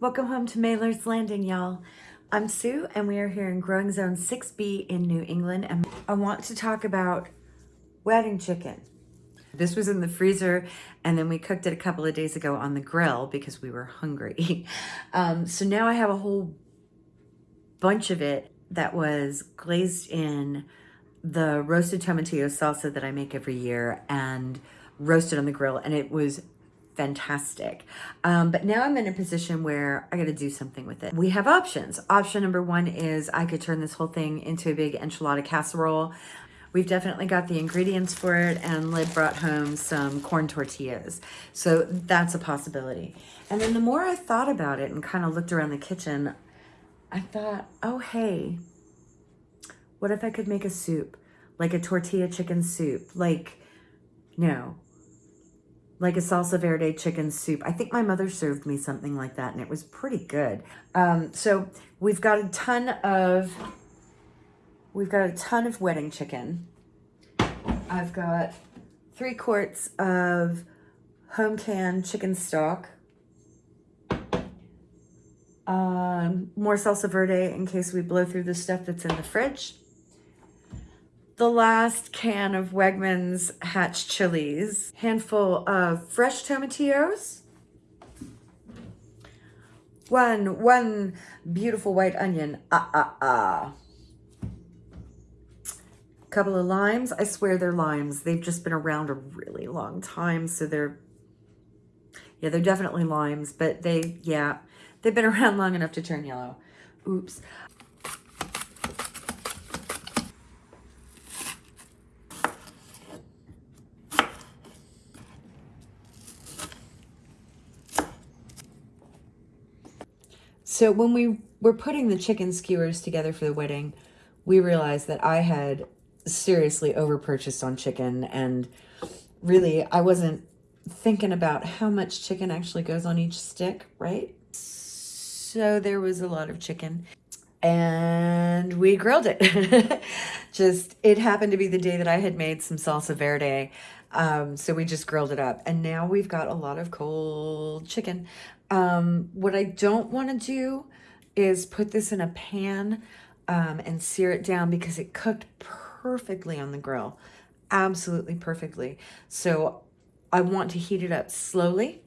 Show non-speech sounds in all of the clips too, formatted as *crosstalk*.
Welcome home to Mailer's Landing, y'all. I'm Sue, and we are here in Growing Zone 6B in New England, and I want to talk about wedding chicken. This was in the freezer, and then we cooked it a couple of days ago on the grill because we were hungry. *laughs* Um, so now I have a whole bunch of it that was glazed in the roasted tomatillo salsa that I make every year and roasted on the grill, and it was fantastic. Um, but now I'm in a position where I got to do something with it. We have options. Option number one is I could turn this whole thing into a big enchilada casserole. We've definitely got the ingredients for it and Lid brought home some corn tortillas. So that's a possibility. And then the more I thought about it and kind of looked around the kitchen, I thought, oh, hey, what if I could make a soup? Like a tortilla chicken soup? Like, no, like a salsa verde chicken soup. I think my mother served me something like that and it was pretty good. Um, so we've got a ton of, we've got a ton of wedding chicken. I've got three quarts of home canned chicken stock. Um, more salsa verde in case we blow through the stuff that's in the fridge the last can of Wegmans Hatch chilies, handful of fresh tomatillos, one, one beautiful white onion, ah, ah, ah. Couple of limes. I swear they're limes. They've just been around a really long time, so they're, yeah, they're definitely limes, but they, yeah, they've been *laughs* around long enough to turn yellow. Oops. So when we were putting the chicken skewers together for the wedding, we realized that I had seriously overpurchased on chicken and really I wasn't thinking about how much chicken actually goes on each stick, right? So there was a lot of chicken and we grilled it. *laughs* just, it happened to be the day that I had made some salsa verde. Um, so we just grilled it up and now we've got a lot of cold chicken. Um, what I don't want to do is put this in a pan um, and sear it down because it cooked perfectly on the grill. Absolutely perfectly. So I want to heat it up slowly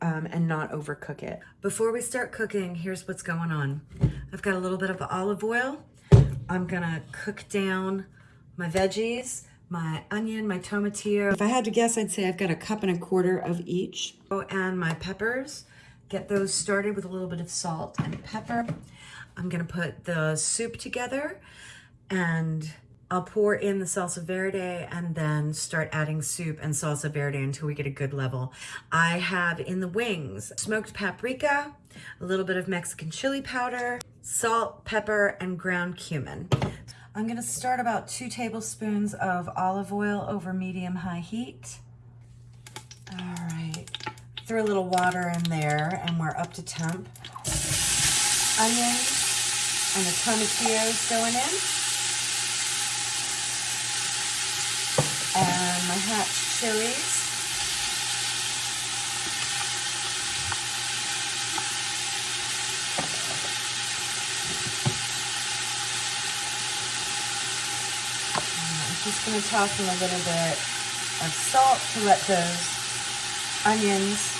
um, and not overcook it. Before we start cooking, here's what's going on. I've got a little bit of olive oil. I'm gonna cook down my veggies, my onion, my tomatillo. If I had to guess, I'd say I've got a cup and a quarter of each. Oh, and my peppers. Get those started with a little bit of salt and pepper. I'm gonna put the soup together and I'll pour in the salsa verde and then start adding soup and salsa verde until we get a good level. I have in the wings smoked paprika, a little bit of Mexican chili powder, salt, pepper, and ground cumin. I'm gonna start about two tablespoons of olive oil over medium-high heat. All right. Throw a little water in there and we're up to temp. Onions and the tomatillos going in. And my hatch chilies. I'm just going to toss in a little bit of salt to let those onions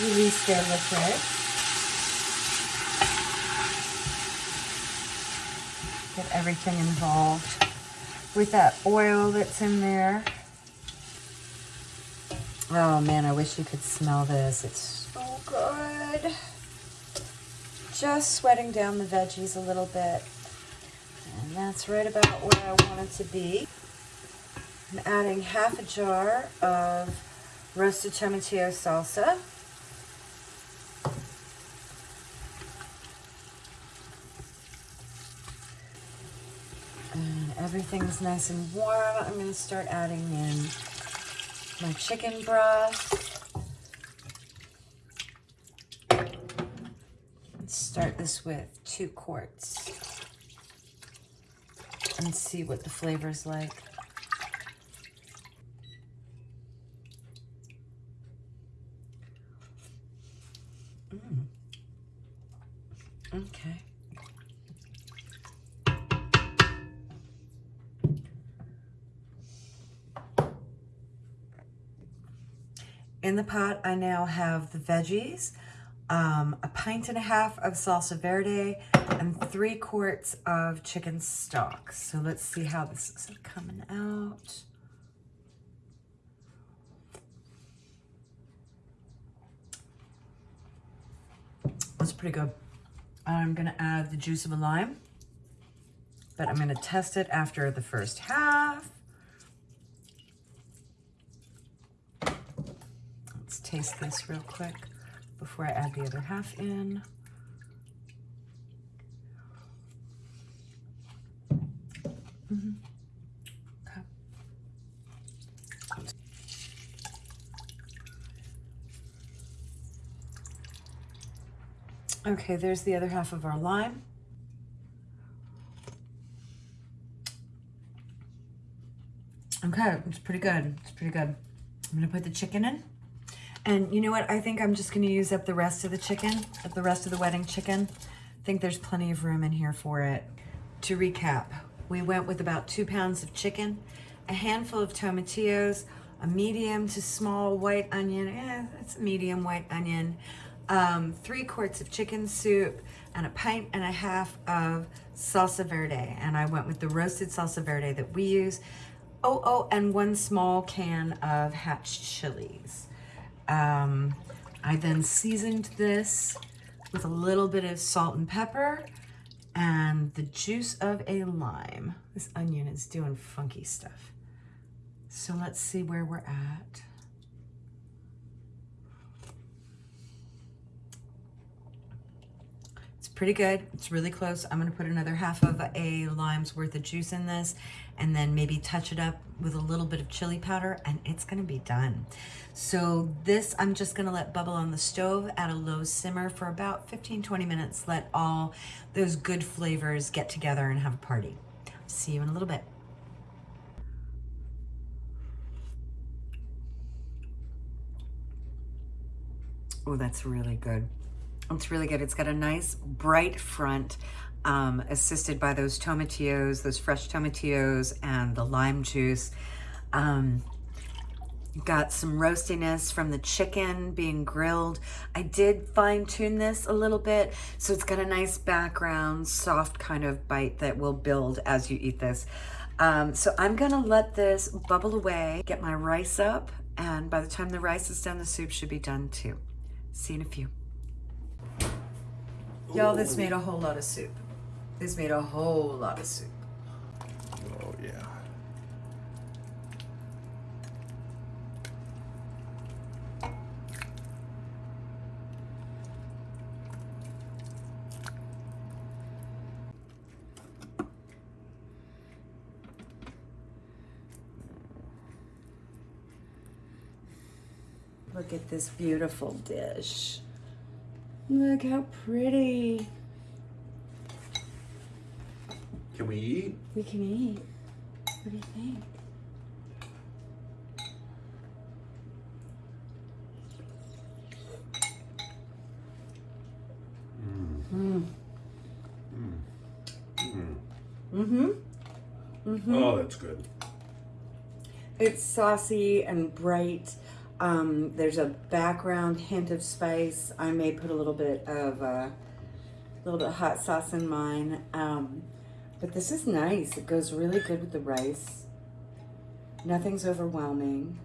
release their liquid. Get everything involved with that oil that's in there. Oh man, I wish you could smell this. It's so good. Just sweating down the veggies a little bit. That's right about where I want it to be. I'm adding half a jar of roasted tomatillo salsa. And everything's nice and warm. I'm going to start adding in my chicken broth. Let's start this with two quarts and see what the flavor is like. Mm. Okay. In the pot, I now have the veggies, um, a pint and a half of salsa verde, and three quarts of chicken stock. So let's see how this is coming out. That's pretty good. I'm gonna add the juice of a lime, but I'm gonna test it after the first half. Let's taste this real quick before I add the other half in. Mhm. Okay. Okay, there's the other half of our lime. Okay, it's pretty good. It's pretty good. I'm gonna put the chicken in. And you know what? I think I'm just gonna use up the rest of the chicken, the rest of the wedding chicken. I think there's plenty of room in here for it. To recap, we went with about two pounds of chicken, a handful of tomatillos, a medium to small white onion, eh, it's a medium white onion, um, three quarts of chicken soup, and a pint and a half of salsa verde. And I went with the roasted salsa verde that we use. Oh, oh, and one small can of hatch chilies. Um, I then seasoned this with a little bit of salt and pepper and the juice of a lime. This onion is doing funky stuff. So let's see where we're at. It's pretty good. It's really close. I'm gonna put another half of a lime's worth of juice in this and then maybe touch it up with a little bit of chili powder and it's gonna be done. So this, I'm just gonna let bubble on the stove at a low simmer for about 15, 20 minutes. Let all those good flavors get together and have a party. See you in a little bit. Oh, that's really good. It's really good. It's got a nice bright front, um, assisted by those tomatillos, those fresh tomatillos and the lime juice. Um, got some roastiness from the chicken being grilled. I did fine tune this a little bit, so it's got a nice background, soft kind of bite that will build as you eat this. Um, so I'm gonna let this bubble away, get my rice up, and by the time the rice is done, the soup should be done too. See you in a few. Y'all, this made a whole lot of soup. This made a whole lot of soup. Oh yeah. Look at this beautiful dish. Look how pretty. Can we eat? We can eat. What do you think? Mm. Mm-hmm. Mm-hmm. Oh, that's good. It's saucy and bright. Um, there's a background hint of spice. I may put a little bit of uh, a little bit of hot sauce in mine. Um, but this is nice. It goes really good with the rice. Nothing's overwhelming.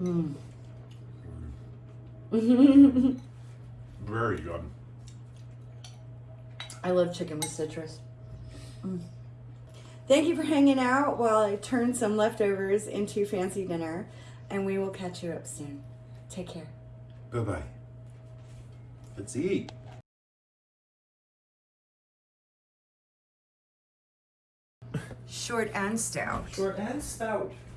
Mm. Very good. I love chicken with citrus. Mm. Thank you for hanging out while I turn some leftovers into fancy dinner, and we will catch you up soon. Take care. Bye bye. Let's eat. Short and stout. Short and stout.